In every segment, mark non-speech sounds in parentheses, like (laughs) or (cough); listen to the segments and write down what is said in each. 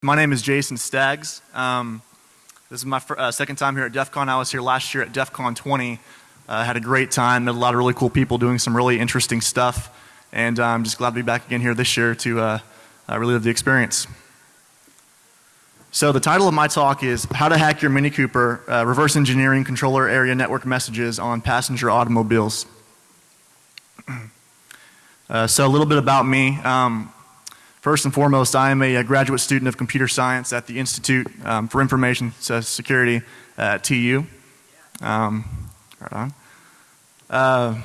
My name is Jason Staggs. Um, this is my uh, second time here at DEF CON. I was here last year at DEF CON 20. Uh, had a great time, met a lot of really cool people doing some really interesting stuff. And uh, I'm just glad to be back again here this year to uh, uh, relive the experience. So the title of my talk is How to Hack Your Mini Cooper, uh, Reverse Engineering Controller Area Network Messages on Passenger Automobiles. (clears throat) so a little bit about me. Um, First and foremost, I am a, graduate student of computer science at the Institute um, for Information Security at TU. Um, right on. Uh,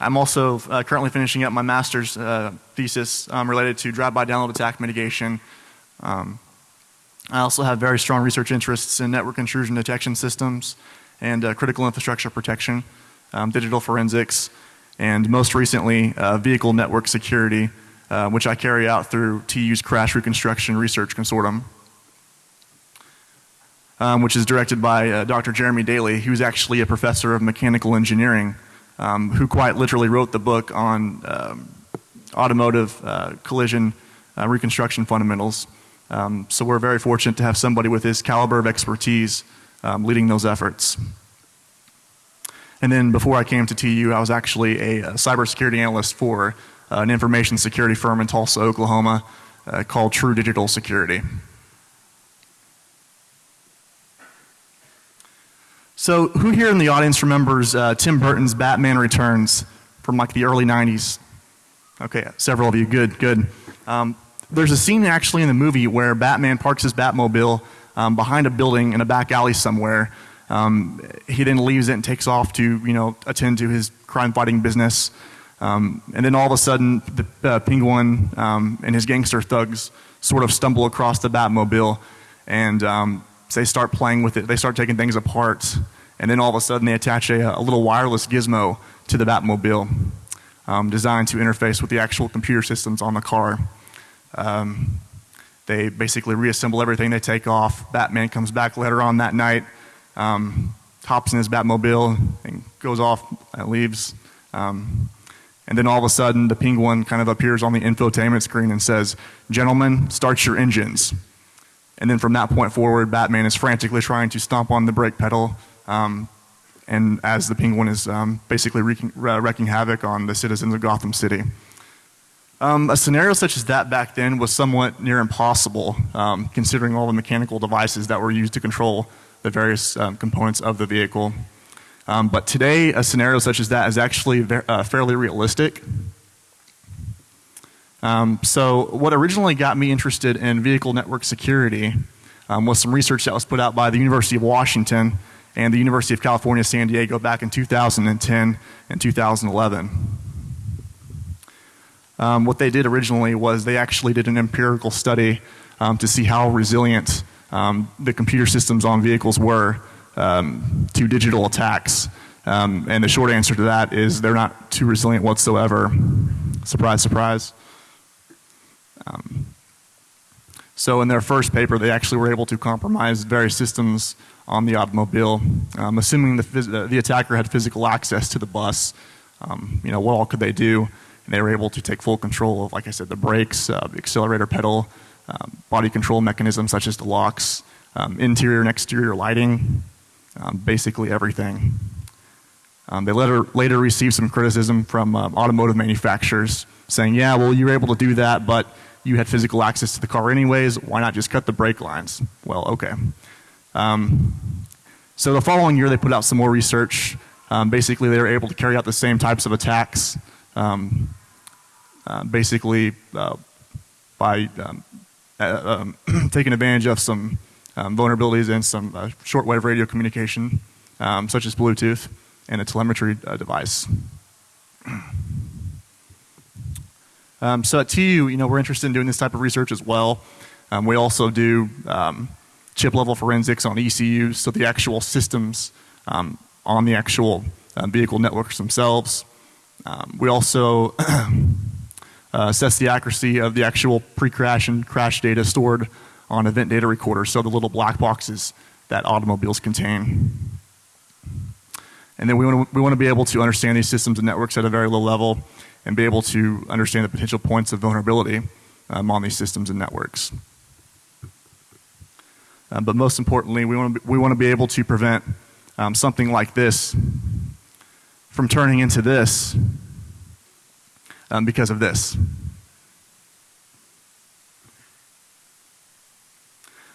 I'm also uh, currently finishing up my master's uh, thesis um, related to drive-by download attack mitigation. Um, I also have very strong research interests in network intrusion detection systems and uh, critical infrastructure protection, um, digital forensics, and most recently uh, vehicle network security uh, which I carry out through TU's Crash Reconstruction Research Consortium, um, which is directed by uh, Dr. Jeremy Daly, who's actually a professor of mechanical engineering, um, who quite literally wrote the book on um, automotive uh, collision uh, reconstruction fundamentals. Um, so we're very fortunate to have somebody with his caliber of expertise um, leading those efforts. And then before I came to TU, I was actually a, a cybersecurity analyst for an information security firm in Tulsa, Oklahoma uh, called True Digital Security. So who here in the audience remembers uh, Tim Burton's Batman Returns from like the early 90s? Okay, several of you, good, good. Um, there's a scene actually in the movie where Batman parks his Batmobile um, behind a building in a back alley somewhere. Um, he then leaves it and takes off to, you know, attend to his crime fighting business. Um, and then all of a sudden, the uh, penguin um, and his gangster thugs sort of stumble across the Batmobile, and um, they start playing with it. They start taking things apart, and then all of a sudden, they attach a, a little wireless gizmo to the Batmobile, um, designed to interface with the actual computer systems on the car. Um, they basically reassemble everything. They take off. Batman comes back later on that night, um, hops in his Batmobile, and goes off. And leaves. Um, and then all of a sudden the penguin kind of appears on the infotainment screen and says, gentlemen, start your engines. And then from that point forward, Batman is frantically trying to stomp on the brake pedal, um, and as the penguin is um, basically wreaking, uh, wreaking, havoc on the citizens of Gotham City. Um, a scenario such as that back then was somewhat near impossible, um, considering all the mechanical devices that were used to control the various um, components of the vehicle. Um, but today, a scenario such as that is actually uh, fairly realistic. Um, so what originally got me interested in vehicle network security um, was some research that was put out by the University of Washington and the University of California, San Diego back in 2010 and 2011. Um, what they did originally was they actually did an empirical study um, to see how resilient um, the computer systems on vehicles were um, to digital attacks. Um, and the short answer to that is they're not too resilient whatsoever. Surprise, surprise. Um, so in their first paper, they actually were able to compromise various systems on the automobile, um, assuming the, the attacker had physical access to the bus. Um, you know, what all could they do? And they were able to take full control of, like I said, the brakes, uh, the accelerator pedal, um, body control mechanisms such as the locks, interior and exterior lighting, um, basically everything. Um, they later, later received some criticism from um, automotive manufacturers saying, yeah, well, you were able to do that, but you had physical access to the car anyways. Why not just cut the brake lines? Well, okay. Um, so the following year, they put out some more research. Um, basically, they were able to carry out the same types of attacks, um, uh, basically uh, by uh, (clears throat) taking advantage of some um, vulnerabilities in some uh, shortwave radio communication, um, such as Bluetooth and a telemetry uh, device. (clears throat) Um, so at TU, you know, we're interested in doing this type of research as well. Um, we also do um, chip level forensics on ECUs, so the actual systems um, on the actual uh, vehicle networks themselves. we also (clears throat) uh, assess the accuracy of the actual pre-crash and crash data stored on event data recorders, so the little black boxes that automobiles contain. And then we want to, we want to be able to understand these systems and networks at a very low level and be able to understand the potential points of vulnerability um, on these systems and networks. uh, but most importantly, we want to we want to be able to prevent um, something like this from turning into this um, because of this.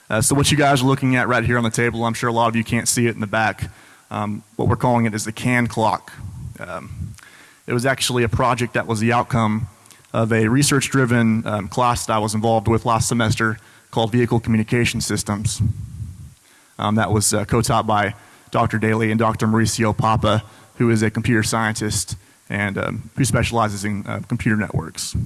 Uh, so what you guys are looking at right here on the table, I'm sure a lot of you can't see it in the back. Um, what we're calling it is the CAN clock. Um, it was actually a project that was the outcome of a research-driven um, class that I was involved with last semester called Vehicle Communication Systems. Um, that was uh, co-taught by Dr. Daly and Dr. Mauricio Papa, who is a computer scientist and um, who specializes in uh, computer networks.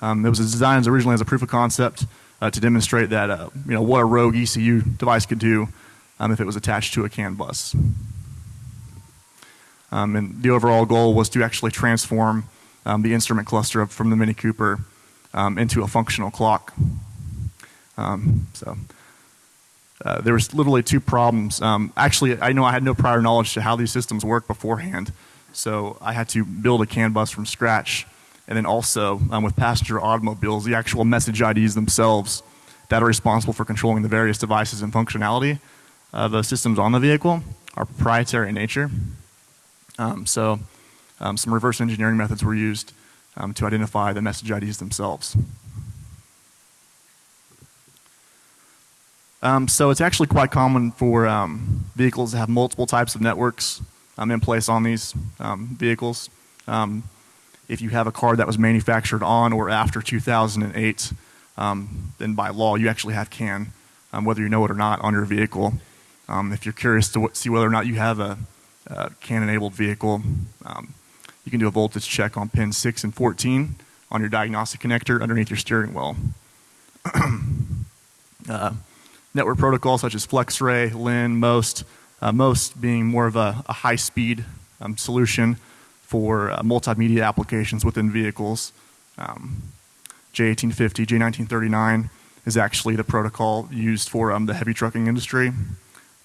Um, it was designed originally as a proof of concept uh, to demonstrate that uh, you know what a rogue ECU device could do um, if it was attached to a CAN bus. Um, and the overall goal was to actually transform um, the instrument cluster from the Mini Cooper um, into a functional clock. Um, so uh, there was literally two problems. Um, actually, I know I had no prior knowledge to how these systems work beforehand, so I had to build a CAN bus from scratch and then also um, with passenger automobiles, the actual message IDs themselves that are responsible for controlling the various devices and functionality of the systems on the vehicle are proprietary in nature. Um, so um, some reverse engineering methods were used um, to identify the message IDs themselves. Um, so it's actually quite common for um, vehicles to have multiple types of networks in place on these vehicles. Um, if you have a car that was manufactured on or after 2008, um, then by law you actually have CAN, um, whether you know it or not, on your vehicle. Um, if you're curious to see whether or not you have a, a CAN-enabled vehicle, um, you can do a voltage check on pins 6 and 14 on your diagnostic connector underneath your steering wheel. (clears throat) uh, network protocols such as FlexRay, LIN, MOST, uh, MOST being more of a, a high-speed um, solution for uh, multimedia applications within vehicles. Um, J1850, J1939 is actually the protocol used for um, the heavy trucking industry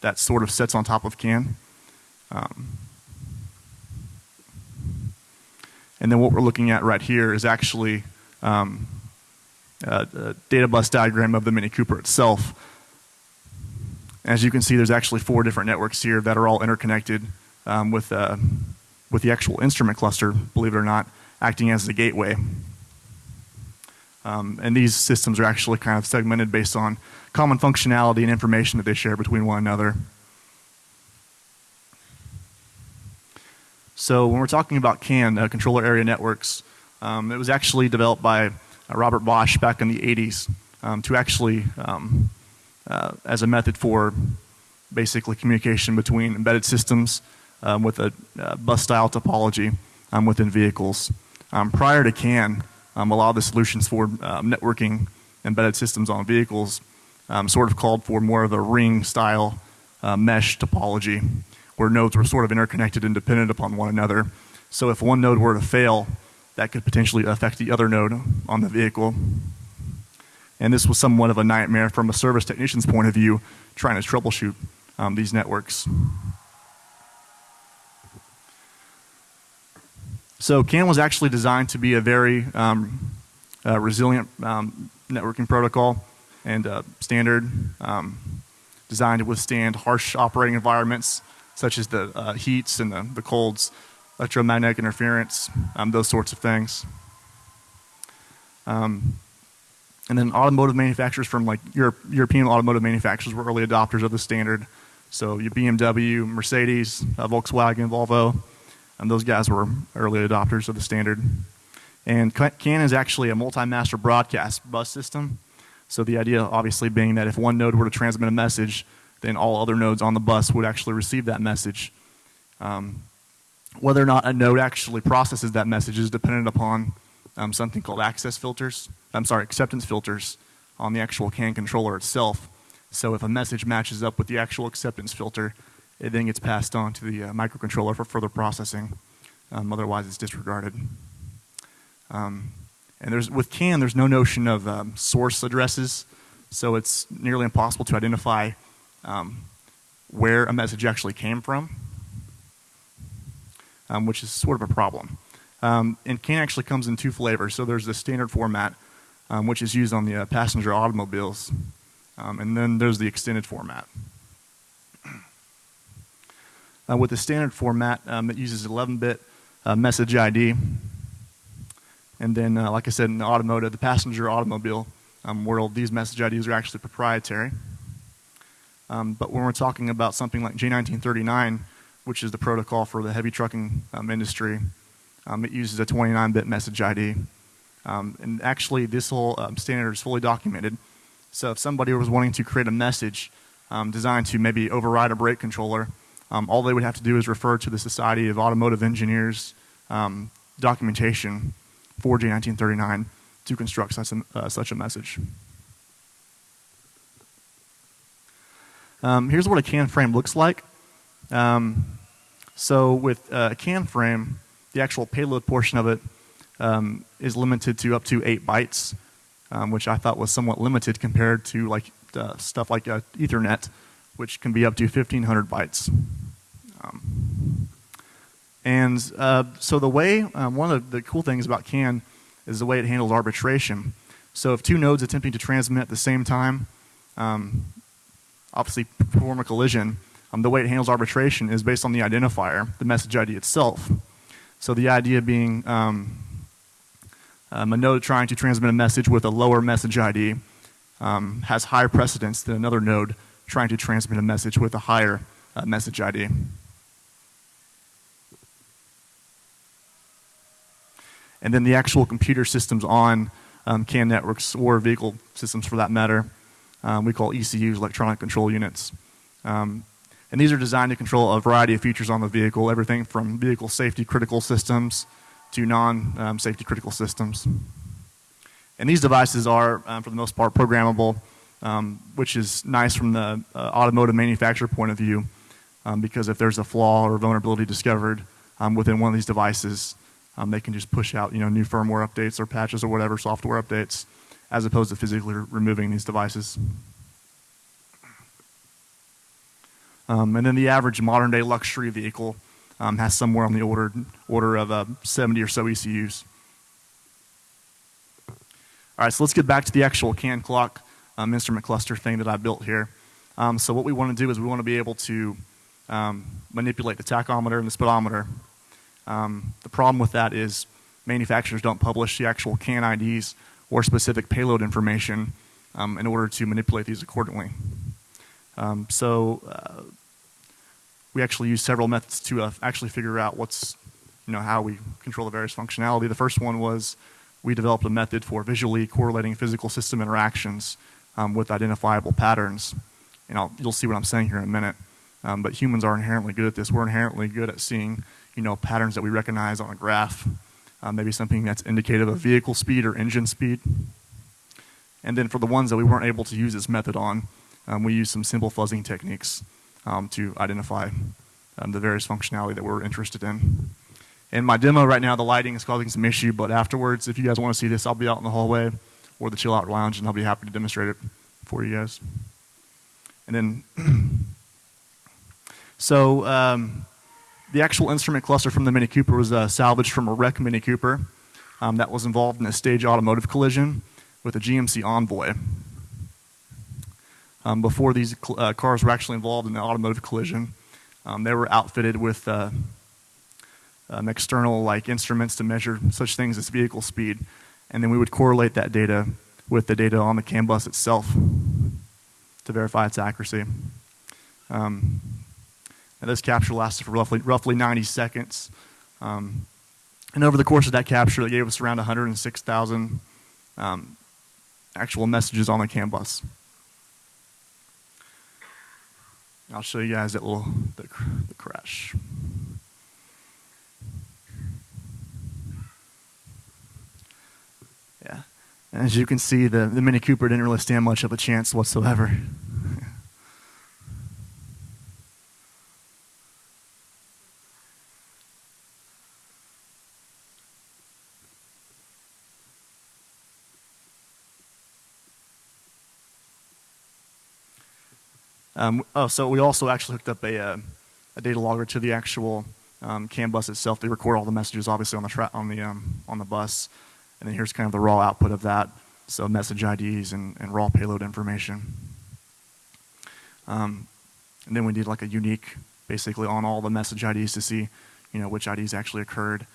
that sort of sits on top of CAN. Um, and then what we're looking at right here is actually um, a, a, data bus diagram of the Mini Cooper itself. As you can see, there's actually four different networks here that are all interconnected um, with uh, with the actual instrument cluster, believe it or not, acting as the gateway. Um, and these systems are actually kind of segmented based on common functionality and information that they share between one another. So when we're talking about CAN, uh, controller area networks, um, it was actually developed by uh, Robert Bosch back in the 80s um, to actually, um, uh, as a method for basically communication between embedded systems um, with a uh, bus style topology um, within vehicles. Um, prior to CAN, um, a lot of the solutions for um, networking embedded systems on vehicles sort of called for more of a ring style uh, mesh topology where nodes were sort of interconnected and dependent upon one another. So if one node were to fail, that could potentially affect the other node on the vehicle. And this was somewhat of a nightmare from a service technician's point of view, trying to troubleshoot um, these networks. So CAN was actually designed to be a very um, uh, resilient um, networking protocol and uh, standard um, designed to withstand harsh operating environments such as the uh, heats and the, the, colds, electromagnetic interference, um, those sorts of things. Um, and then automotive manufacturers from like Europe, European automotive manufacturers were early adopters of the standard. So your BMW, Mercedes, uh, Volkswagen, Volvo, and those guys were early adopters of the standard. And CAN is actually a multi-master broadcast bus system. So the idea obviously being that if one node were to transmit a message, then all other nodes on the bus would actually receive that message. Um, whether or not a node actually processes that message is dependent upon um, something called access filters, I'm sorry, acceptance filters on the actual CAN controller itself. So if a message matches up with the actual acceptance filter, it then gets passed on to the uh, microcontroller for further processing. Um, otherwise, it's disregarded. Um, and there's, with CAN, there's no notion of um, source addresses, so it's nearly impossible to identify um, where a message actually came from, um, which is sort of a problem. Um, and CAN actually comes in two flavors. So there's the standard format, which is used on the uh, passenger automobiles. And then there's the extended format. Uh, with the standard format, um, it uses 11-bit uh, message ID. And then, uh, like I said, in the automotive, the passenger automobile um, world, these message IDs are actually proprietary. Um, but when we're talking about something like J1939, which is the protocol for the heavy trucking um, industry, um, it uses a 29-bit message ID. Um, and actually, this whole standard is fully documented. So if somebody was wanting to create a message um, designed to maybe override a brake controller, all they would have to do is refer to the Society of Automotive Engineers documentation for J1939 to construct such a, uh, such a message. Um, here's what a CAN frame looks like. Um, so with uh, a CAN frame, the actual payload portion of it um, is limited to up to eight bytes, um, which I thought was somewhat limited compared to like uh, stuff like uh, Ethernet, which can be up to 1,500 bytes. Um, and uh, so the way, um, one of the cool things about CAN is the way it handles arbitration. So if two nodes attempting to transmit at the same time, um, obviously perform a collision, um, the way it handles arbitration is based on the identifier, the message ID itself. So the idea being um, um, a node trying to transmit a message with a lower message ID has higher precedence than another node trying to transmit a message with a higher uh, message ID. And then the actual computer systems on um, CAN networks or vehicle systems for that matter, um, we call ECUs, electronic control units. Um, and these are designed to control a variety of features on the vehicle, everything from vehicle safety critical systems to non-safety critical systems. And these devices are, um, for the most part, programmable, um, which is nice from the uh, automotive manufacturer point of view, um, because if there's a flaw or vulnerability discovered um, within one of these devices, um, they can just push out you know, new firmware updates or patches or whatever, software updates, as opposed to physically removing these devices. Um, and then the average modern day luxury vehicle um, has somewhere on the order, order of uh, 70 or so ECUs. All right, so let's get back to the actual CAN clock um, instrument cluster thing that I built here. Um, so what we want to do is we want to be able to um, manipulate the tachometer and the speedometer. Um, the problem with that is manufacturers don't publish the actual CAN IDs or specific payload information um, in order to manipulate these accordingly. Um, so uh, we actually use several methods to uh, actually figure out what's, you know, how we control the various functionality. The first one was we developed a method for visually correlating physical system interactions um, with identifiable patterns. And I'll, you'll see what I'm saying here in a minute. Um, but humans are inherently good at this. We're inherently good at seeing, you know, patterns that we recognize on a graph. Um, maybe something that's indicative of vehicle speed or engine speed. And then for the ones that we weren't able to use this method on, um, we use some simple fuzzing techniques um, to identify um, the various functionality that we're interested in. In my demo right now, the lighting is causing some issue, but afterwards, if you guys want to see this, I'll be out in the hallway or the chill out lounge, and I'll be happy to demonstrate it for you guys. And then, (clears throat) so um, the actual instrument cluster from the Mini Cooper was uh, salvaged from a wreck Mini Cooper um, that was involved in a stage automotive collision with a GMC Envoy. Um, before these uh, cars were actually involved in the automotive collision, um, they were outfitted with uh, um, external like instruments to measure such things as vehicle speed, and then we would correlate that data with the data on the CAN bus itself to verify its accuracy. Um, this capture lasted for roughly, roughly 90 seconds. Um, and over the course of that capture, it gave us around 106,000 um, actual messages on the CAN bus. I'll show you guys that little the, the crash. Yeah. And as you can see, the, the Mini Cooper didn't really stand much of a chance whatsoever. (laughs) Um, oh, so we also actually hooked up a, uh, a data logger to the actual um, CAN bus itself. They record all the messages, obviously, on the on the um, on the bus, and then here's kind of the raw output of that. So message IDs and, and raw payload information. Um, and then we did like a unique, basically on all the message IDs to see, you know, which IDs actually occurred.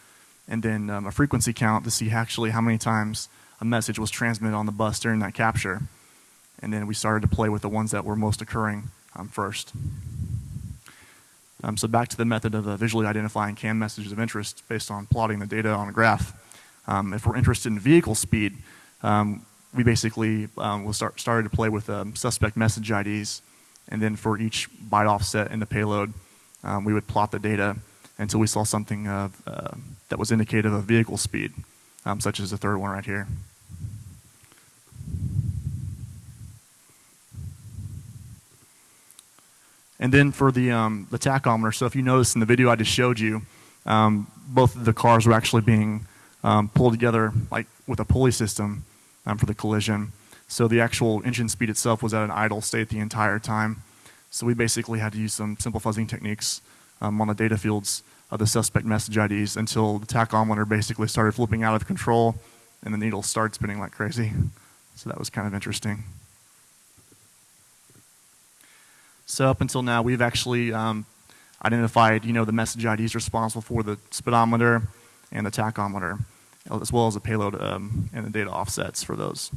And then um, a frequency count to see actually how many times a message was transmitted on the bus during that capture. And then we started to play with the ones that were most occurring um, first. Um, so back to the method of uh, visually identifying CAN messages of interest based on plotting the data on a graph. Um, if we're interested in vehicle speed, um, we basically um, will start started to play with um, suspect message IDs, and then for each byte offset in the payload, um, we would plot the data until we saw something uh, that was indicative of vehicle speed, such as the third one right here. And then for the, um, the tachometer, so if you notice in the video I just showed you, um, both of the cars were actually being um, pulled together like with a pulley system um, for the collision. So the actual engine speed itself was at an idle state the entire time. So we basically had to use some simple fuzzing techniques um, on the data fields of the suspect message IDs until the tachometer basically started flipping out of control and the needle started spinning like crazy. So that was kind of interesting. So up until now, we've actually um, identified, you know, the message IDs responsible for the speedometer and the tachometer, as well as the payload um, and the data offsets for those.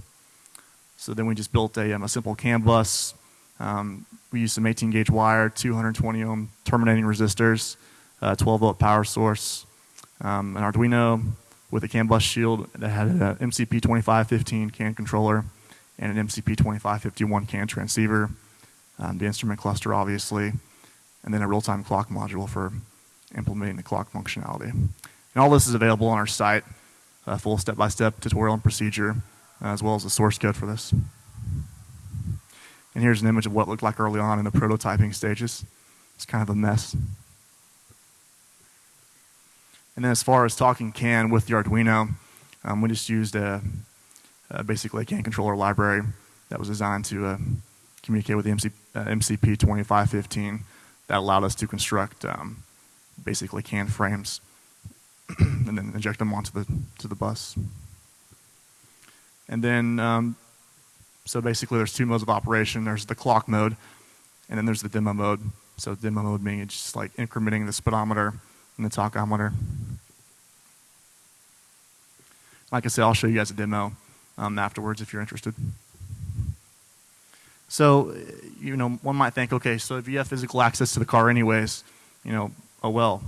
So then we just built a, um, a simple CAN bus. Um, we used some 18 gauge wire, 220 ohm terminating resistors, uh, 12 volt power source, um, an Arduino with a CAN bus shield that had an MCP 2515 CAN controller and an MCP 2551 CAN transceiver um, the instrument cluster obviously, and then a real-time clock module for implementing the clock functionality. And all this is available on our site, a full step-by-step -step tutorial and procedure, uh, as well as the source code for this. And here's an image of what looked like early on in the prototyping stages. It's kind of a mess. And then as far as talking CAN with the Arduino, um, we just used a, a, basically a CAN controller library that was designed to uh, communicate with the MC, uh, MCP 2515 that allowed us to construct um, basically CAN frames (clears throat) and then inject them onto the, to the bus. And then, um, so basically there's two modes of operation. There's the clock mode, and then there's the demo mode. So demo mode being just like incrementing the speedometer and the tachometer. Like I said, I'll show you guys a demo um, afterwards if you're interested. So, you know, one might think, okay, so if you have physical access to the car anyways, you know, oh well.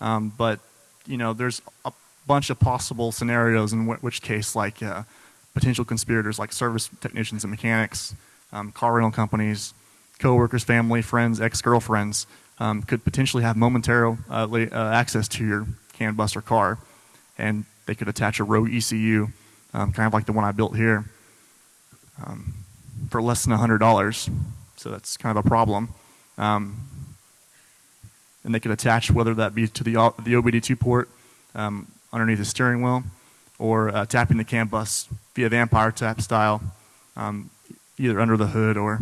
Um, but, you know, there's a bunch of possible scenarios in which case, like uh, potential conspirators like service technicians and mechanics, um, car rental companies, coworkers, family, friends, ex-girlfriends um, could potentially have momentary uh, uh, access to your CAN bus or car, and they could attach a rogue ECU, um, kind of like the one I built here. Um, for less than $100. So that's kind of a problem. And they could attach whether that be to the, the OBD2 port um, underneath the steering wheel or uh, tapping the CAN bus via vampire tap style, um, either under the hood or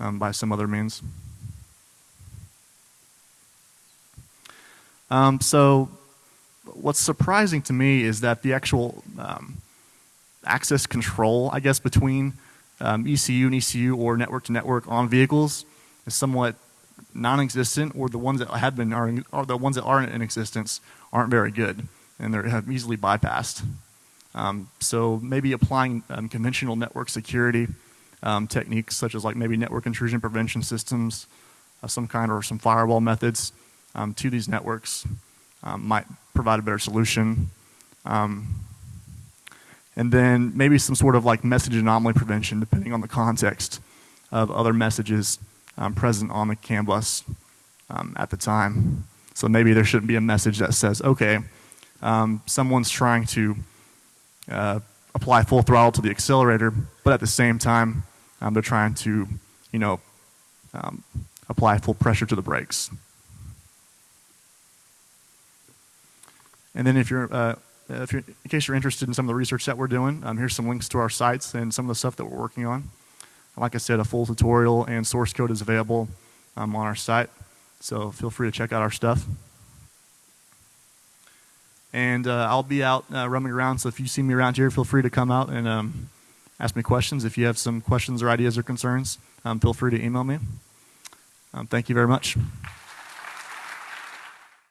um, by some other means. Um, so what's surprising to me is that the actual um, access control, I guess, between um, ECU and ECU or network to network on vehicles is somewhat non-existent, or the ones that have been are, are, the ones that aren't in existence aren't very good, and they're easily bypassed. Um, so maybe applying um, conventional network security um, techniques, such as like maybe network intrusion prevention systems of some kind, or some firewall methods um, to these networks um, might provide a better solution. Um, and then maybe some sort of like message anomaly prevention depending on the context of other messages um, present on the CAN bus um, at the time. So maybe there shouldn't be a message that says, okay, um, someone's trying to uh, apply full throttle to the accelerator, but at the same time, um, they're trying to, you know, um, apply full pressure to the brakes. And then if you're uh, if you're, in case you're interested in some of the research that we're doing, um, here's some links to our sites and some of the stuff that we're working on. Like I said, a full tutorial and source code is available um, on our site, so feel free to check out our stuff. And uh, I'll be out uh, roaming around, so if you see me around here, feel free to come out and um, ask me questions. If you have some questions or ideas or concerns, um, feel free to email me. Um, thank you very much.